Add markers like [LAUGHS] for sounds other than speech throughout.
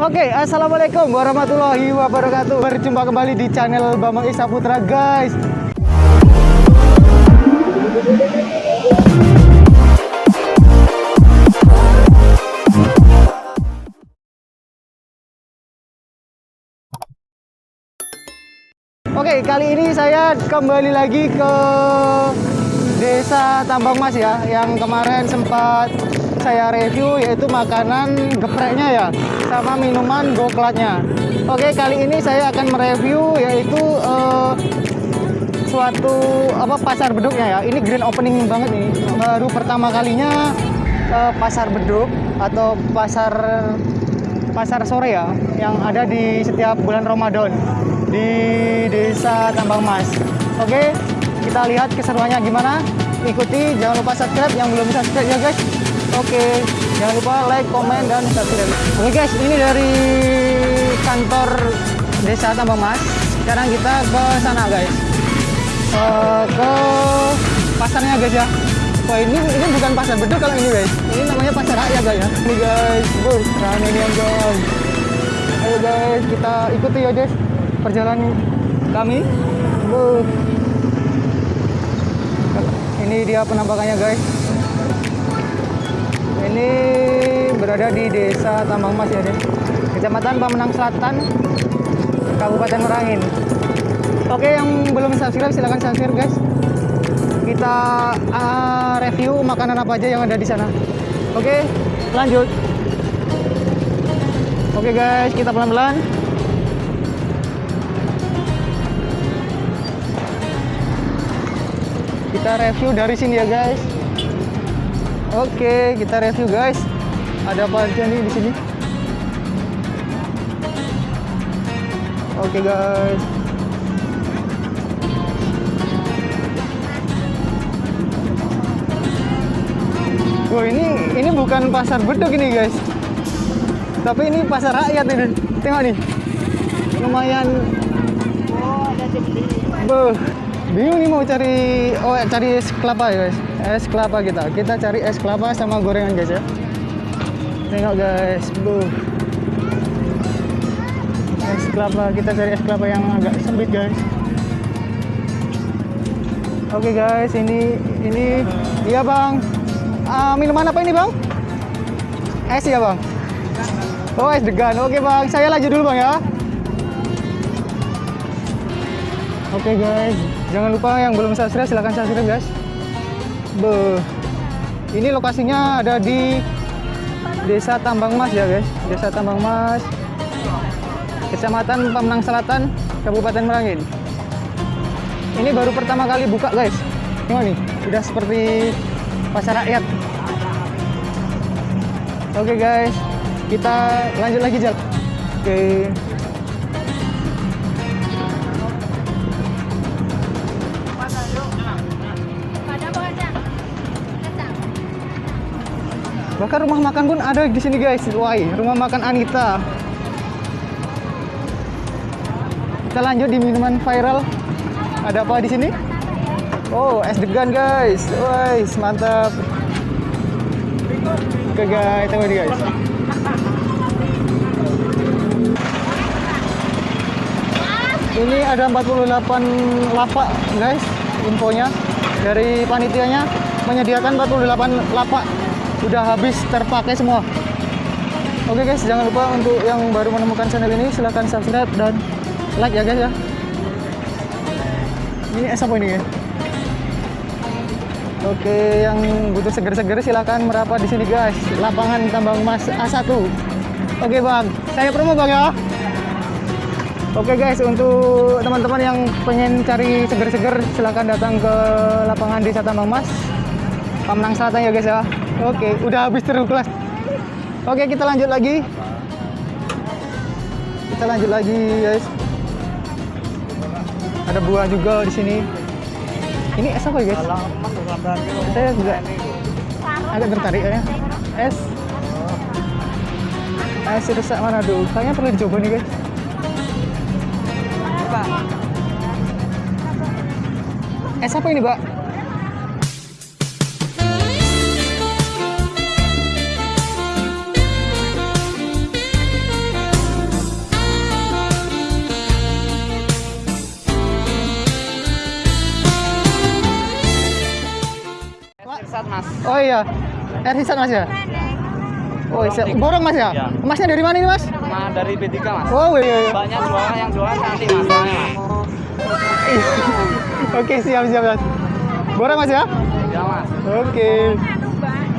Oke, assalamualaikum warahmatullahi wabarakatuh. Berjumpa kembali di channel Bambang Isa Putra, guys. Oke, kali ini saya kembali lagi ke Desa Tambang Mas ya, yang kemarin sempat saya review yaitu makanan gepreknya ya, sama minuman goklatnya. Oke, kali ini saya akan mereview yaitu eh, suatu apa pasar beduknya ya. Ini grand opening banget nih, baru pertama kalinya eh, pasar beduk atau pasar pasar sore ya yang ada di setiap bulan Ramadan di Desa Tambang Mas. Oke, kita lihat keseruannya gimana. Ikuti, jangan lupa subscribe yang belum subscribe ya guys. Oke, jangan lupa like, komen, dan subscribe. Oke guys, ini dari kantor Desa Tambang Mas. Sekarang kita ke sana guys. Eh, ke pasarnya guys ya. Wah ini ini bukan pasar beduk kalau ini guys. Ini namanya pasar rakyat guys ya. Ini guys, bur, rame nih guys. Ayo guys, kita ikuti ya guys perjalanan kami. Bur. Ini dia penampakannya guys. Ini berada di Desa Tambang Mas ya, guys. Kecamatan Pamenang Selatan, Kabupaten Merangin. Oke, yang belum subscribe silahkan subscribe guys. Kita uh, review makanan apa aja yang ada di sana. Oke, lanjut. Oke guys, kita pelan-pelan. Kita review dari sini ya guys. Oke, kita review guys. Ada apa aja nih di sini? Oke guys. Wah ini ini bukan pasar beduk ini guys, tapi ini pasar rakyat ini. Tengok nih, lumayan. Beuh, bingung nih mau cari oh cari es kelapa ya guys, es kelapa kita. Kita cari es kelapa sama gorengan guys ya. Tengok guys, buh. Es kelapa kita cari es kelapa yang agak sempit guys. Oke guys, ini ini iya bang. Ah, minuman apa ini bang? Es ya bang. Oh es degan. Oke bang, saya lanjut dulu bang ya. Oke guys, jangan lupa yang belum subscribe silahkan subscribe guys. Beuh. Ini lokasinya ada di Desa Tambang Mas ya guys. Desa Tambang Mas, Kecamatan Pamenang Selatan, Kabupaten Merangin. Ini baru pertama kali buka guys. Tengok nih, udah seperti pasar rakyat. Oke guys, kita lanjut lagi jalan. Oke. Bahkan rumah makan pun ada di sini guys. Wah, rumah makan Anita. Kita lanjut di minuman viral. Ada apa di sini? Oh, es degan guys. Wah, mantap. Oke guys, tunggu nih guys. Ini ada 48 lapak guys, infonya dari panitianya menyediakan 48 lapak udah habis terpakai semua. Oke guys, jangan lupa untuk yang baru menemukan channel ini silahkan subscribe dan like ya guys ya. Ini es apa ini ya? Oke, yang butuh seger-seger silahkan merapat di sini guys. Lapangan Tambang Mas A1. Oke bang, saya promo bang ya. Oke guys, untuk teman-teman yang pengen cari seger-seger silahkan datang ke lapangan Desa Tambang Mas. Pamenang Selatan ya guys ya. Oke, udah habis terus kelas. Oke, kita lanjut lagi. Kita lanjut lagi guys. Ada buah juga di sini. Ini es apa guys? Saya juga agak tertarik ya. Es. Es rusak mana dulu? Kayaknya perlu dicoba nih guys. Es apa ini, Mbak? Oh iya. R Hisan Mas ya? Oh iya. Borong Mas ya? Iya. Masnya dari mana ini Mas? Nah, dari B3 mas. Oh iya. iya. Banyak jualan yang jualan nanti mas. [LAUGHS] Oke siap siap Mas. Borong Mas ya? Ya mas. Oke.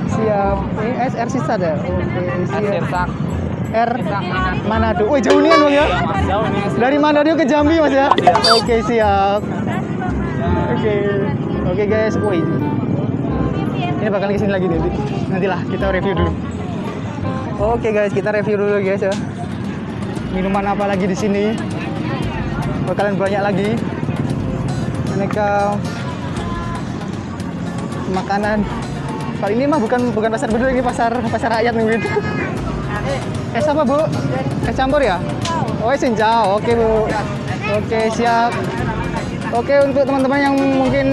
Siap. Ini SR Sisa ya? Oke, siap. R? Manado. Wih, jauh nih Bang ya? Ya nih. Dari Manado ke Jambi Mas ya? Oke, siap. Oke. Oke, guys. Wih. Ini bakal ke sini lagi nanti. Nantilah kita review dulu. Oke, guys, kita review dulu guys ya. Minuman apa lagi di sini? Bakalan banyak lagi. Aneka makanan. Kali ini mah bukan bukan pasar bedul ini pasar pasar rakyat mungkin. Es apa bu? Es campur ya? Oh es cincau. Oke bu. Oke siap. Oke untuk teman-teman yang mungkin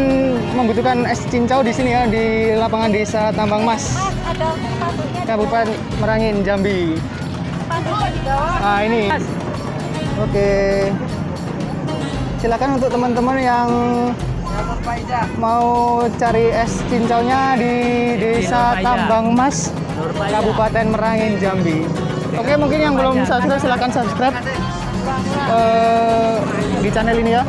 membutuhkan es cincau di sini ya di lapangan desa Tambang Mas, ada Kabupaten Merangin, Jambi. spanduknya di bawah Nah ini. Oke. Silakan untuk teman-teman yang mau cari es cincaunya di desa Tambang Mas, Kabupaten Merangin, Jambi. Oke, mungkin yang belum subscribe silakan subscribe eh, di channel ini ya.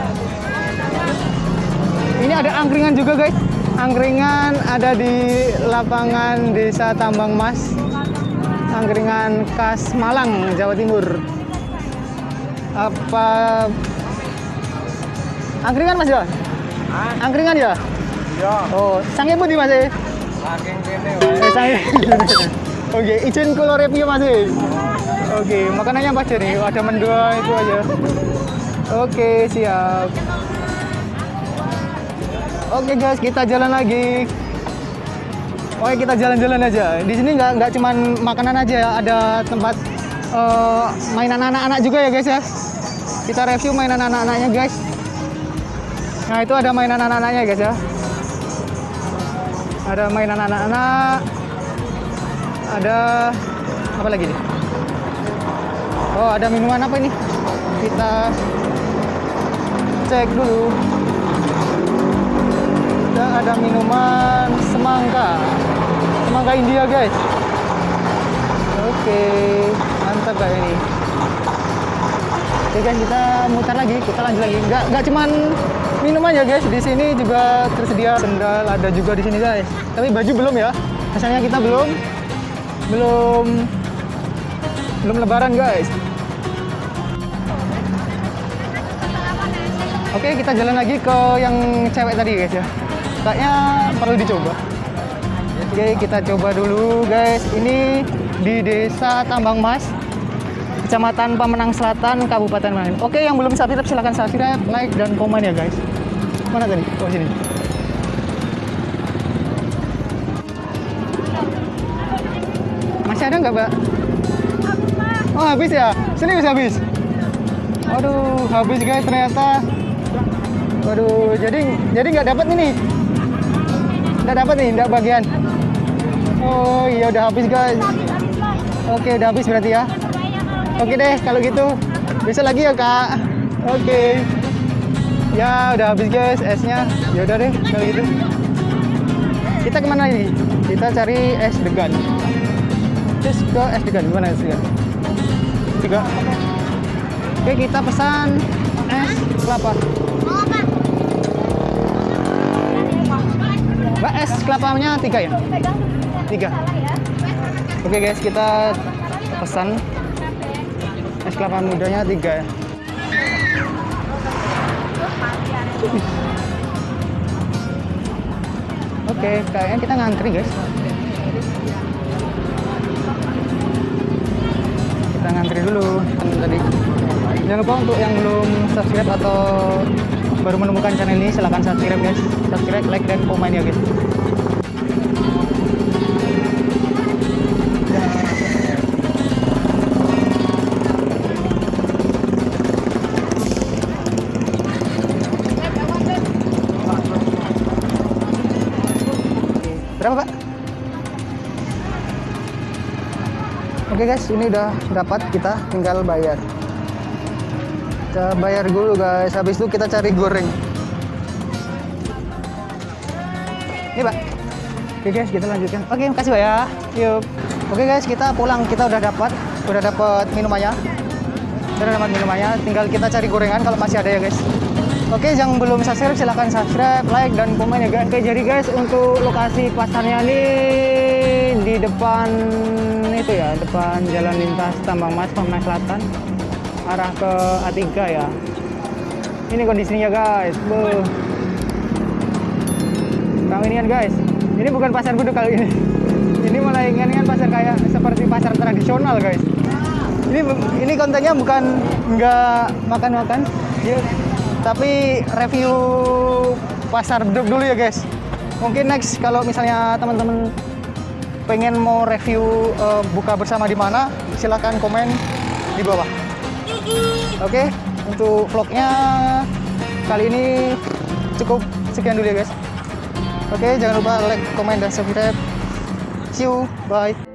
Ini ada angkringan juga guys. Angkringan ada di lapangan desa Tambang Mas. Angkringan khas Malang, Jawa Timur. Apa angkringan Mas ya? Angkringan ya? Iya. Oh, sange putih Mas. eh? Saking kene Eh, sange. [LAUGHS] Oke, izin kalau review Mas. eh? Oke, makanannya apa aja nih? Ada mendua itu aja. Oke, siap. Oke guys, kita jalan lagi. Oke, kita jalan-jalan aja. Di sini nggak nggak cuman makanan aja ya, ada tempat eh, mainan anak-anak juga ya guys ya. Kita review mainan anak-anaknya guys. Nah itu ada mainan anak-anaknya guys ya. Ada mainan anak-anak. Ada apa lagi nih? Oh ada minuman apa ini? Kita cek dulu. Kita ada minuman semangka. Semangka India guys. Oke, mantap kayak ini. Oke guys, kita mutar lagi, kita lanjut lagi. Nggak nggak cuman minuman ya guys, di sini juga tersedia sendal ada juga di sini guys. Tapi baju belum ya. Misalnya kita belum belum belum lebaran guys. Oke, kita jalan lagi ke yang cewek tadi guys ya. Kayaknya perlu dicoba. Oke, kita coba dulu guys. Ini di Desa Tambang Mas, Kecamatan Pemenang Selatan, Kabupaten Merangin. Oke, yang belum subscribe silahkan subscribe, like, dan komen ya guys. Mana tadi? Oh sini. Masih ada nggak, Mbak? Oh habis ya? Serius habis? Aduh, habis guys ternyata. Waduh, jadi jadi nggak dapat ini. Nggak dapat nih, nggak bagian. Oh iya udah habis guys. Oke udah habis berarti ya. Oke deh kalau gitu bisa lagi ya kak. Oke. Ya udah habis guys esnya. Ya udah deh kalau gitu. Kita ke mana lagi? Kita cari es degan. Terus ke es degan gimana es degan? Tiga. Oke kita pesan es kelapa. Mbak es kelapanya tiga ya? Tiga. Oke guys, kita pesan es kelapa mudanya tiga ya. Oke, kayaknya kita ngantri guys. Kita ngantri dulu tadi. Jangan lupa untuk yang belum subscribe atau baru menemukan channel ini silahkan subscribe guys. Subscribe, like, dan komen ya guys. Berapa pak? Oke guys, ini udah dapat kita tinggal bayar. Kita bayar dulu guys, habis itu kita cari goreng. Ini pak. Oke guys, kita lanjutkan. Oke, makasih Pak ya. Yuk. Oke guys, kita pulang. Kita udah dapat, udah dapat minumannya. Udah dapat minumannya. Tinggal kita cari gorengan kalau masih ada ya guys. Oke, yang belum subscribe silahkan subscribe, like, dan komen ya guys. Oke, jadi guys untuk lokasi pasarnya nih di depan itu ya, depan jalan lintas Tambang Mas, Pemain Selatan, arah ke A3 ya. Ini kondisinya guys. Ini kan guys, ini bukan pasar buduk kali ini. [LAUGHS] Ini malah ini kan pasar kayak seperti pasar tradisional guys. Ini ini kontennya bukan nggak makan-makan, tapi review pasar beduk dulu ya guys. Mungkin next kalau misalnya teman-teman pengen mau review eh, buka bersama di mana, silahkan komen di bawah. Oke, untuk vlognya kali ini cukup sekian dulu ya guys. Oke, jangan lupa like, komen, dan subscribe. See you, bye.